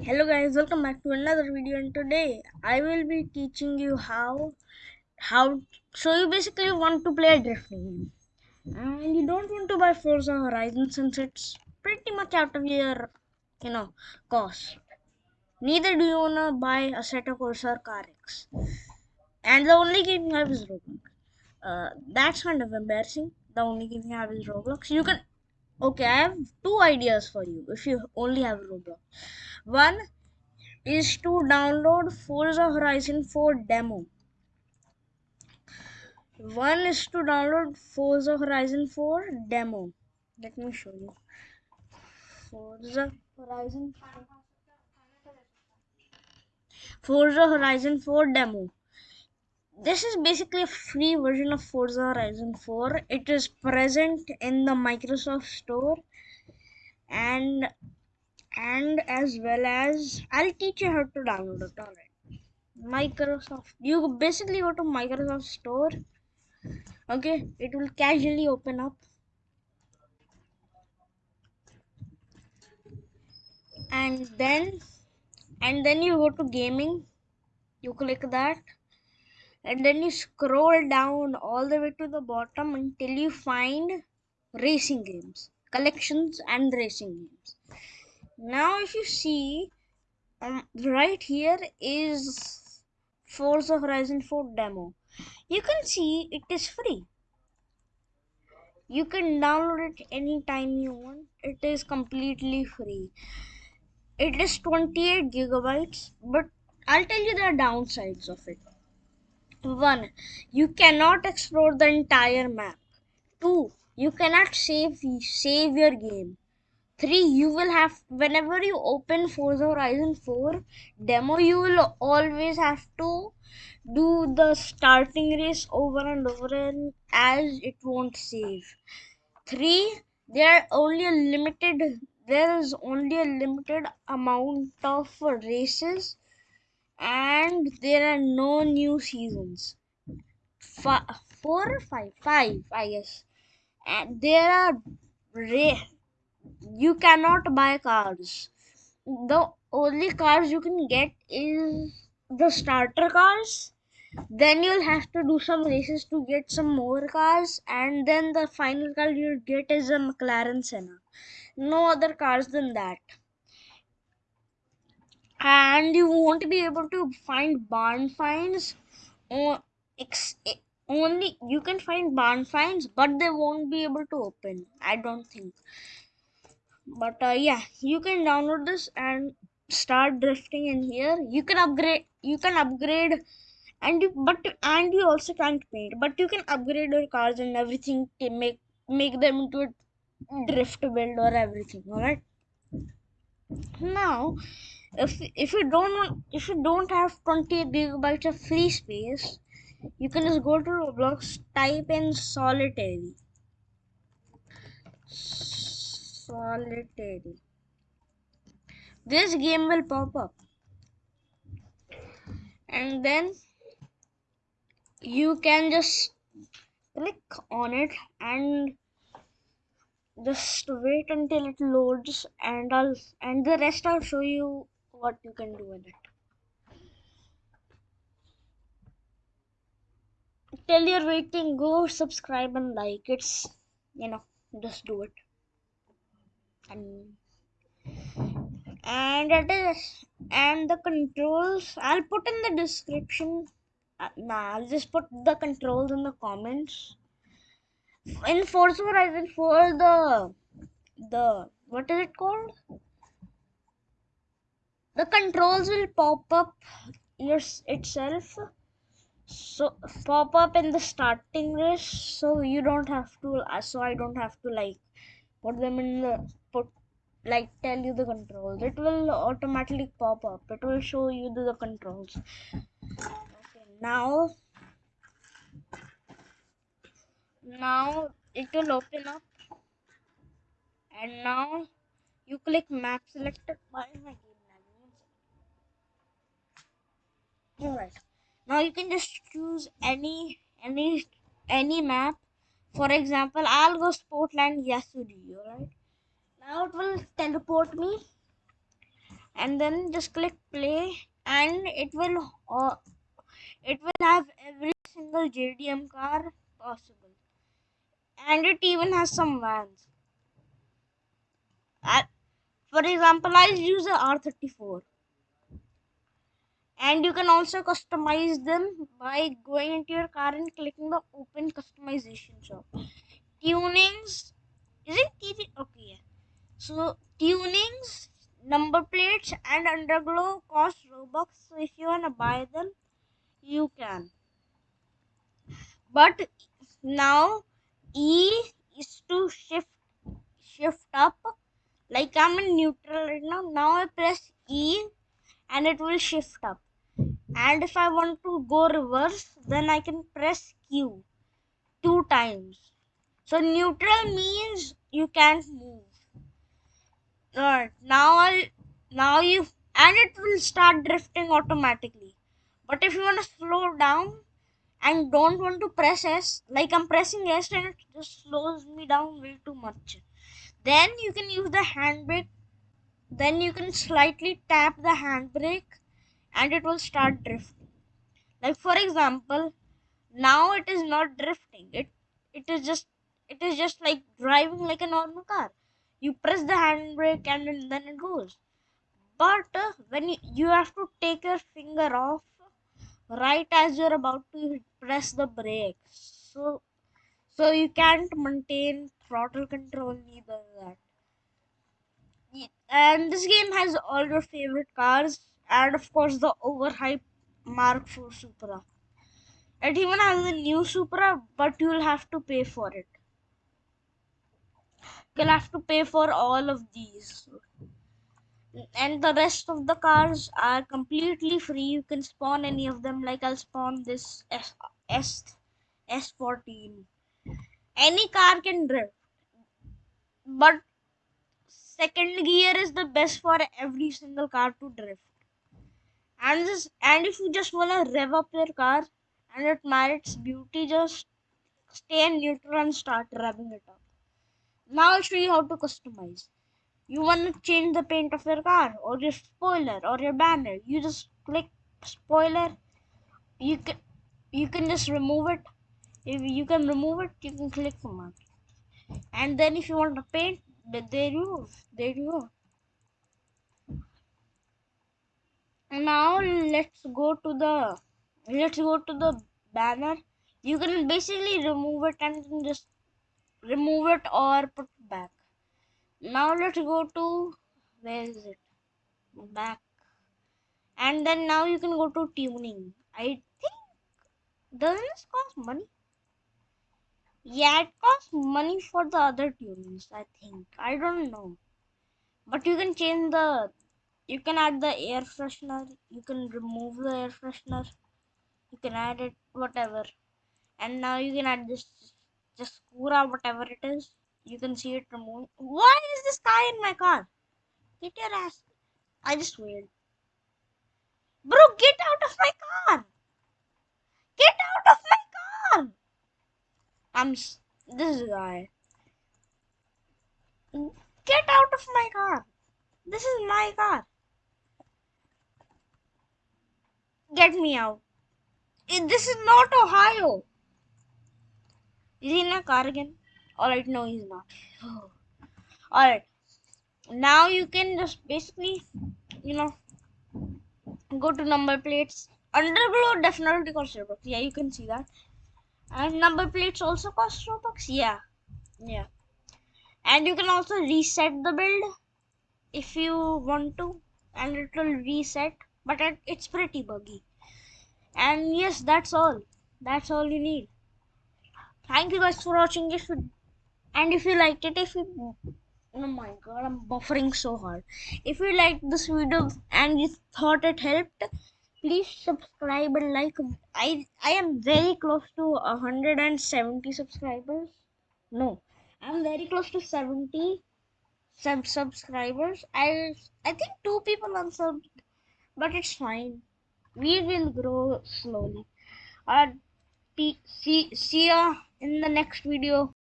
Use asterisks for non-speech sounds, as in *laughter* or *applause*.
hello guys welcome back to another video and today i will be teaching you how how so you basically want to play a drifting game. And you don't want to buy forza horizon since it's pretty much out of your you know cost neither do you want to buy a set of corsair car x. And the only game you have is roblox. Uh, that's kind of embarrassing. The only game you have is roblox. You can okay i have two ideas for you if you only have roblox one is to download Forza Horizon 4 demo. One is to download Forza Horizon 4 demo. Let me show you. Forza Horizon Forza Horizon 4 demo. This is basically a free version of Forza Horizon 4. It is present in the Microsoft Store and and as well as I'll teach you how to download it. Alright. Microsoft. You basically go to Microsoft Store. Okay, it will casually open up. And then and then you go to gaming. You click that. And then you scroll down all the way to the bottom until you find racing games, collections and racing games. Now if you see um, right here is Forza Horizon 4 demo. You can see it is free. You can download it anytime you want. It is completely free. It is 28 gigabytes, but I'll tell you the downsides of it. One, you cannot explore the entire map. Two, you cannot save save your game. 3 you will have whenever you open forza horizon 4 demo you will always have to do the starting race over and over and as it won't save 3 there are only a limited there is only a limited amount of races and there are no new seasons F- four or five five i guess and there are ra- you cannot buy cars. The only cars you can get is the starter cars. Then you'll have to do some races to get some more cars, and then the final car you'll get is a McLaren Senna. No other cars than that. And you won't be able to find barn finds. Only you can find barn finds, but they won't be able to open. I don't think but uh, yeah you can download this and start drifting in here you can upgrade you can upgrade and you but and you also can't paint but you can upgrade your cars and everything to make make them into a drift build or everything all right now if if you don't if you don't have 20 gigabytes of free space you can just go to roblox type in solitary. Solitary. This game will pop up. And then you can just click on it and just wait until it loads and I'll and the rest I'll show you what you can do with it. Till you're waiting go subscribe and like. It's you know just do it. And and it is and the controls i'll put in the description. Uh, nah i'll just put the controls in the comments. In forza horizon 4 the the what is it called the controls will pop up your itself. So pop up in the starting race so you don't have to uh, so i don't have to like put them in the put like tell you the controls. It will automatically pop up. It will show you the, the controls. Okay now now it will open up. And now you click map selected by my game all right now you can just choose any any any map. For example i'll go sportland yasuri all right now it will teleport me. And then just click play and it will uh, it will have every single JDM car possible. And it even has some vans. Uh, for example I'll use a R34 and you can also customize them by going into your car and clicking the open customization shop. Tunings is it TV? okay yeah. so tunings number plates and underglow cost robux. So if you want to buy them you can. But now e is to shift shift up. Like i'm in neutral right now. Now i press e and it will shift up and if i want to go reverse then i can press q two times so neutral means you can't move Right. Now I'll now you and it will start drifting automatically. But if you want to slow down and don't want to press S, like I'm pressing S and it just slows me down way too much. Then you can use the handbrake. Then you can slightly tap the handbrake and it will start drifting. Like for example, now it is not drifting. It it is just it is just like driving like a normal car you press the handbrake and then it goes but uh, when you, you have to take your finger off right as you're about to press the brake so so you can't maintain throttle control neither that and this game has all your favorite cars and of course the overhyped mark 4 supra. It even has the new supra but you'll have to pay for it. You'll have to pay for all of these. And the rest of the cars are completely free. You can spawn any of them. Like i'll spawn this s s s14 any car can drift but second gear is the best for every single car to drift and this and if you just want to rev up your car and it merits beauty just stay in neutral and start revving it up now I'll show you how to customize. You want to change the paint of your car or your spoiler or your banner. You just click spoiler. You can you can just remove it. If you can remove it, you can click command. And then if you want to paint, there you go. There you go. Now let's go to the let's go to the banner. You can basically remove it and just remove it or put back now let's go to where is it back and then now you can go to tuning i think doesn't this cost money yeah it costs money for the other tunings i think i don't know but you can change the you can add the air freshener you can remove the air freshener you can add it whatever and now you can add this just Kura, whatever it is, you can see it removing. Why is this guy in my car? Get your ass. I just wait. Bro, get out of my car. Get out of my car. I'm this guy. Get out of my car. This is my car. Get me out. This is not Ohio. Is he in a car again? Alright, no, he's not. *sighs* Alright. Now you can just basically, you know, go to number plates. Underglow definitely Robux. Yeah, you can see that. And number plates also cost Robux. Yeah. Yeah. And you can also reset the build if you want to. And it will reset. But it, it's pretty buggy. And yes, that's all. That's all you need thank you guys for watching this you and if you liked it if you oh my god i'm buffering so hard if you liked this video and you thought it helped please subscribe and like. I i am very close to 170 subscribers. No i'm very close to 70 sub subscribers. I i think two people unsubbed but it's fine. We will grow slowly. Uh see see ya in the next video